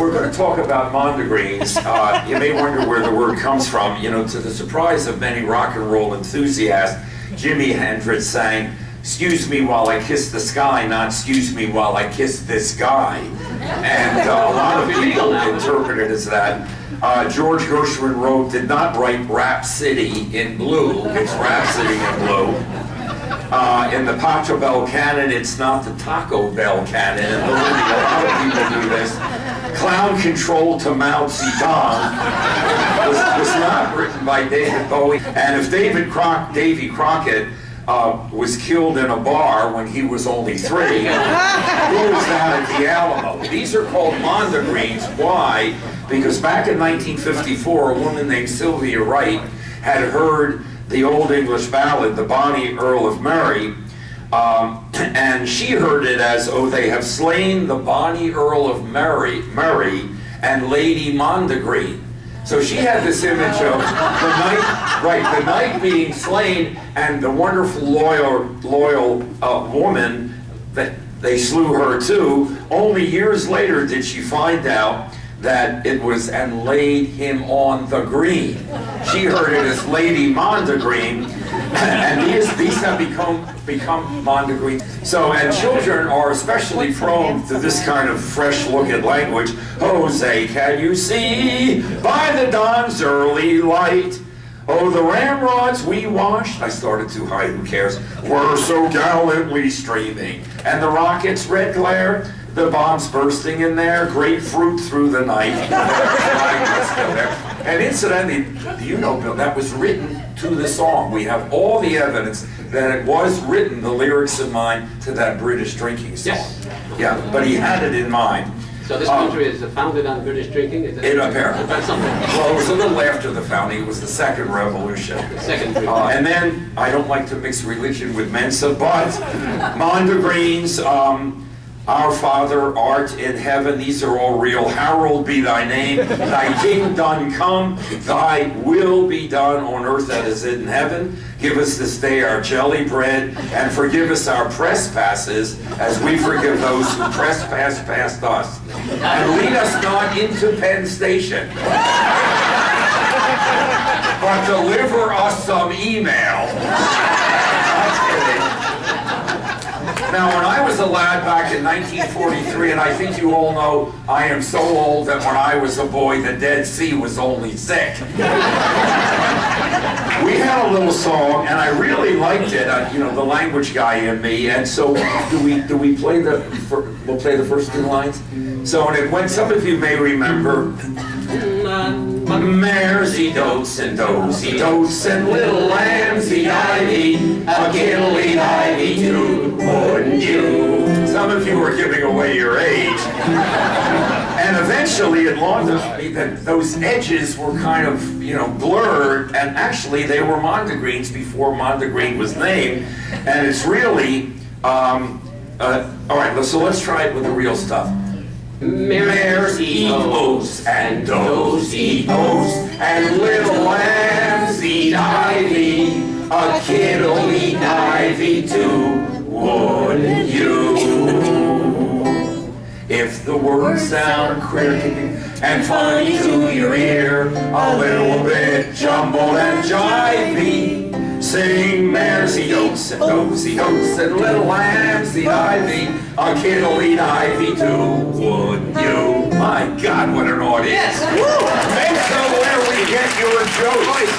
We're going to talk about mondegreens. Uh, you may wonder where the word comes from. You know, to the surprise of many rock and roll enthusiasts, Jimi Hendrix sang, excuse me while I kiss the sky, not excuse me while I kiss this guy. And uh, a lot of people interpret it as that. Uh, George Gershwin wrote, did not write Rhapsody in blue, it's Rhapsody in blue. Uh, in the Pachelbel Bell canon, it's not the Taco Bell canon. And a lot of people do this. Clown Control to Mao Zedong was, was not written by David Bowie. And if David Croc, Davy Crockett uh, was killed in a bar when he was only three, who was that at the Alamo? These are called mondegreens. Why? Because back in 1954, a woman named Sylvia Wright had heard the Old English ballad, The Bonnie Earl of Murray, um, and she heard it as, oh, they have slain the bonny Earl of Murray, Murray and Lady Mondegreen. So she had this image of the knight, right, the knight being slain and the wonderful loyal, loyal uh, woman that they slew her too. Only years later did she find out that it was and laid him on the green. She heard it as Lady Mondegreen, and these, these have become become Mondegreen. So, and children are especially prone to this kind of fresh look at language. Jose, can you see by the dawn's early light? Oh, the ramrods we washed, I started too high, who cares, were so gallantly streaming. And the rocket's red glare, the bombs bursting in there, grapefruit through the night. and incidentally, do you know, Bill, that was written to the song. We have all the evidence that it was written, the lyrics in mind, to that British drinking song. Yes. Yeah, but he had it in mind. So this um, country is founded on British drinking? Is it apparently. That's something. Well, it was a little after the founding. It was the second revolution. second uh, And then, I don't like to mix religion with Mensa, but Mondegreens, um, our Father art in heaven, these are all real. Harold be thy name, thy kingdom come, thy will be done on earth as it is in heaven. Give us this day our jelly bread, and forgive us our trespasses, as we forgive those who trespass past us. And lead us not into Penn Station, but deliver us some email. Now, when I was a lad back in 1943, and I think you all know I am so old that when I was a boy, the Dead Sea was only thick. we had a little song, and I really liked it. Uh, you know, the language guy in me. And so, do we do we play the? We'll play the first two lines. So, and it went. Some of you may remember. Mares eat oats and does eat oats and little lambs eat ivy. Are giving away your age. and eventually it dawned on me that those edges were kind of, you know, blurred, and actually they were mondegreens before mondegreen was named. And it's really, um, uh, all right, so let's try it with the real stuff. Mares eat oats, and does eat oats, and little lambs eat ivy. A kid'll eat ivy too, the words sound cricket and funny to your ear, a little bit jumbled and jivey, Sing mares eat oats and goats eat oats and little lambs eat ivy. A kid'll eat ivy too, would you? My God, what an audience! Yes. Make so where we get your jokes.